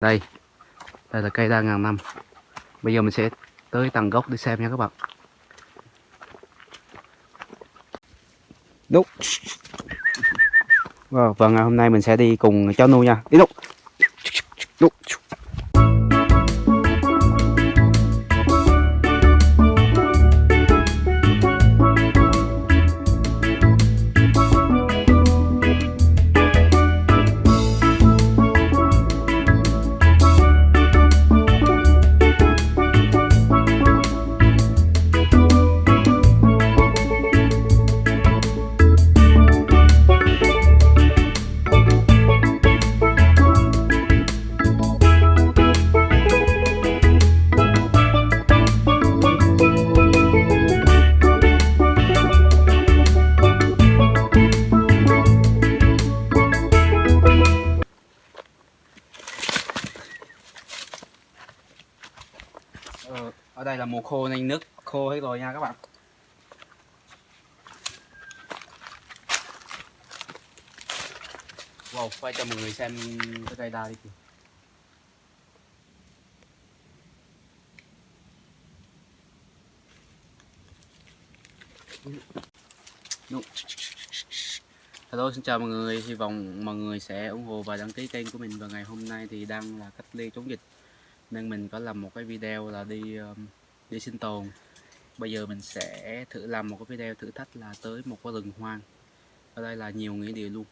đây đây là cây đa ngàn năm. Bây giờ mình sẽ tới tầng gốc để xem nha các bạn. Đúc Wow, vâng, và ngày hôm nay mình sẽ đi cùng cháu Nu nha. Đi đúc đúc Ờ, ở đây là mùa khô nên nước khô hết rồi nha các bạn. Wow, quay cho mọi người xem cái cây đa đi kìa Đúng. Hello xin chào mọi người, hy vọng mọi người sẽ ủng hộ và đăng ký kênh của mình và ngày hôm nay thì đang là cách ly chống dịch nên mình có làm một cái video là đi đi sinh tồn. Bây giờ mình sẽ thử làm một cái video thử thách là tới một cái rừng hoang. Ở đây là nhiều nghĩa địa luôn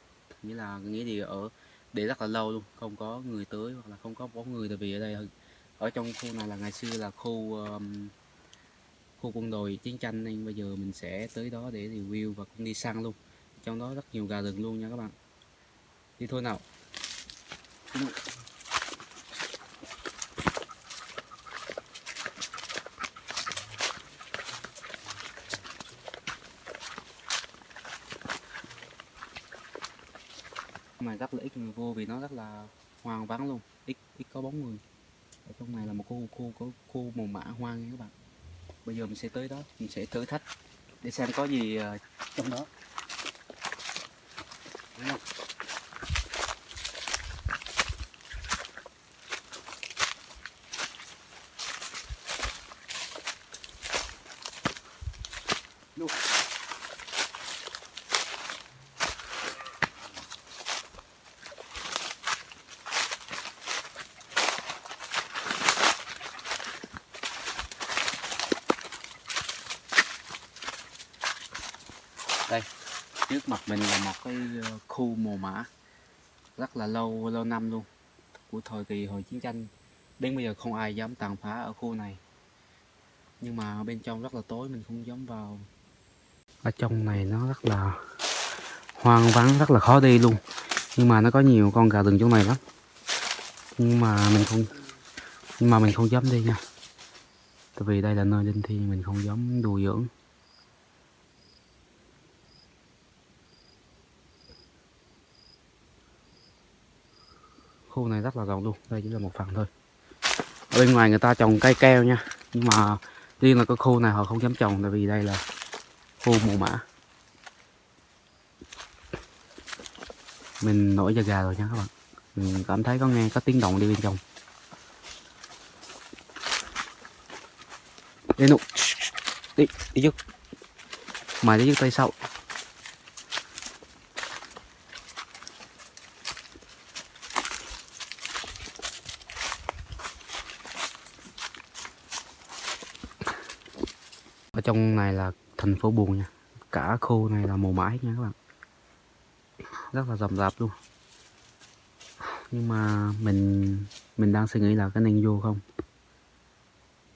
nghĩa là nghĩa địa ở để rất là lâu luôn không có người tới hoặc là không có bóng người tại vì ở đây ở trong khu này là ngày xưa là khu um, khu quân đội chiến tranh nên bây giờ mình sẽ tới đó để review và cũng đi săn luôn. Trong đó rất nhiều gà rừng luôn nha các bạn. Đi thôi nào. Mà rất là ít người vô vì nó rất là hoang vắng luôn ít ít có bóng người ở trong này là một khu khu, có khu màu mã hoang nha các bạn bây giờ mình sẽ tới đó, mình sẽ thử thách, để xem có gì ờ, trong đó Đúng không? Đúng. Đây, trước mặt mình là một cái ờ, khu mồ mã rất là lâu lâu năm luôn của thời kỳ hồi chiến tranh. Đến bây giờ không ai dám tàn phá ở khu này. Nhưng mà bên trong rất là tối, mình không dám vào. Ở trong này nó rất là hoang vắng, rất là khó đi luôn. Nhưng mà nó có nhiều con gà rừng trong này lắm. Nhưng mà mình không, nhưng mà mình không dám đi nha. Tại vì đây là nơi linh thiêng, mình không dám đùa dưỡng khu này rất là rộng luôn, đây chỉ là một phần thôi. Ở bên ngoài người ta trồng cây keo nha, nhưng mà riêng là cái khu này họ không dám trồng tại vì đây là khu mùa mã. Mình nổi da gà rồi nha các bạn. Mình cảm thấy có nghe có tiếng động đi bên trong. Đi nụ đi đi trước mày đi trước tay sau. Trong này là thành phố buồn nha. Cả khu này là màu mãi nha các bạn. Rất là rầm rạp luôn. Nhưng mà mình mình đang suy nghĩ là có nên vô không?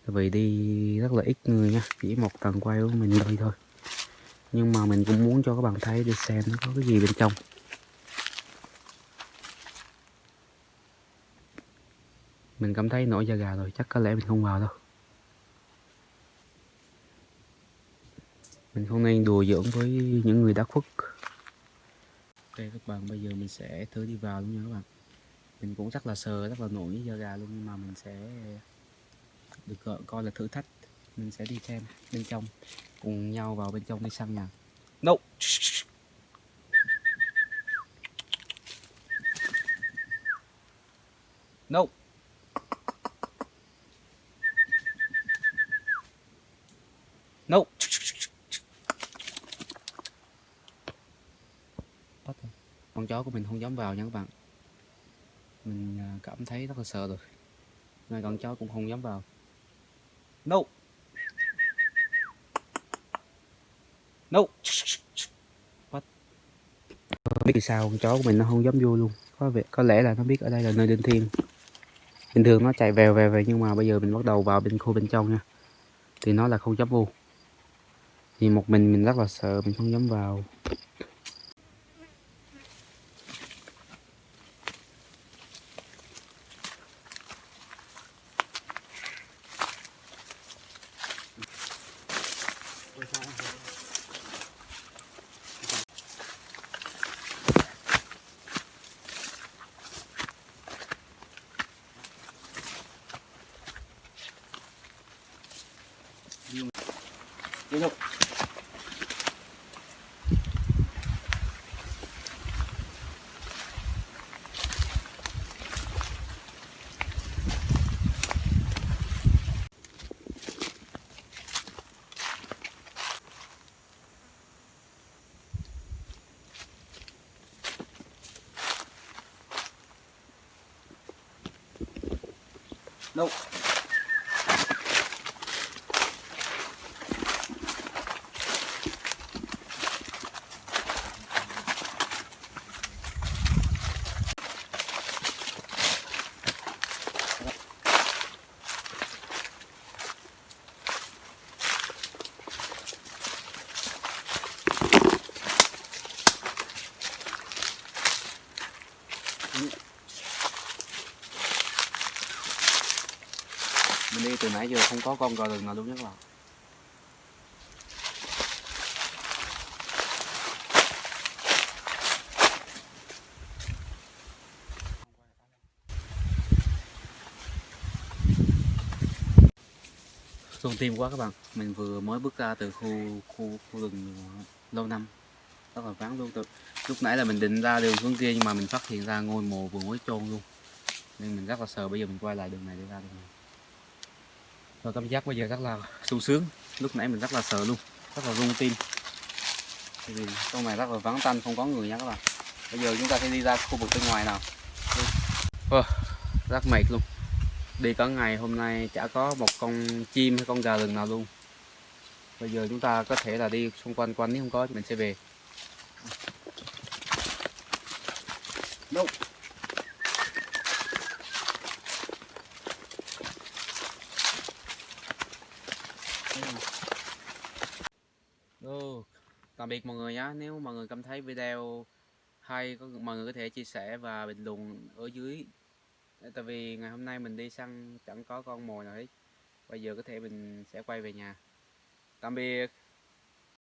Tại vì đi rất là ít người nha. Chỉ một tầng quay của mình thôi thôi. Nhưng mà mình cũng muốn cho các bạn thấy để xem nó có cái gì bên trong. Mình cảm thấy nổi da gà rồi, chắc có lẽ mình không vào đâu. Mình không nên đùa giỡn với những người đã khuất. Ok, các bạn, bây giờ mình sẽ thử đi vào luôn nha các bạn. Mình cũng rất là sờ, rất là nổi da gà luôn, nhưng mà mình sẽ được gọi, coi là thử thách. Mình sẽ đi xem bên trong, cùng nhau vào bên trong đi săn nhà no! No! Chó của mình không dám vào nha các bạn. Mình à, cảm thấy rất là sợ rồi. Ngay con chó cũng không dám vào. No. No. What? biết vì sao con chó của mình nó không dám vô luôn. Có vẻ, có lẽ là nó biết ở đây là nơi linh thiêng bình thường nó chạy vèo vèo về nhưng mà bây giờ mình bắt đầu vào bên khu bên trong nha. Thì nó là không dám vô. Thì một mình mình rất là sợ mình không dám vào. Đi đâu? Nope. Nãy giờ không có con gò rừng nào luôn nhé các bạn. Xuân tim quá các bạn. Mình vừa mới bước ra từ khu khu khu rừng lâu năm. Rất là vắng luôn. Từ lúc nãy là mình định ra đường xuống kia nhưng mà mình phát hiện ra ngôi mộ vừa mới chôn luôn. Nên mình rất là sợ bây giờ mình quay lại đường này để ra đường này rồi cảm giác bây giờ rất là sung sướng. Lúc nãy mình rất là sợ luôn. Rất là rung tim. Vì trong này rất là vắng tanh không có người nha các bạn. Bây giờ chúng ta sẽ đi ra khu vực bên ngoài nào. Wow, rất mệt luôn. Đi cả ngày hôm nay chả có một con chim hay con gà rừng nào luôn. Bây giờ chúng ta có thể là đi xung quanh quanh nếu không có thì mình sẽ về. Đâu? Ồ, tạm biệt mọi người nhé nếu mọi người cảm thấy video hay mọi người có thể chia sẻ và bình luận ở dưới. Tại vì ngày hôm nay mình đi săn chẳng có con mồi nào hết. Bây giờ có thể mình sẽ quay về nhà. Tạm biệt.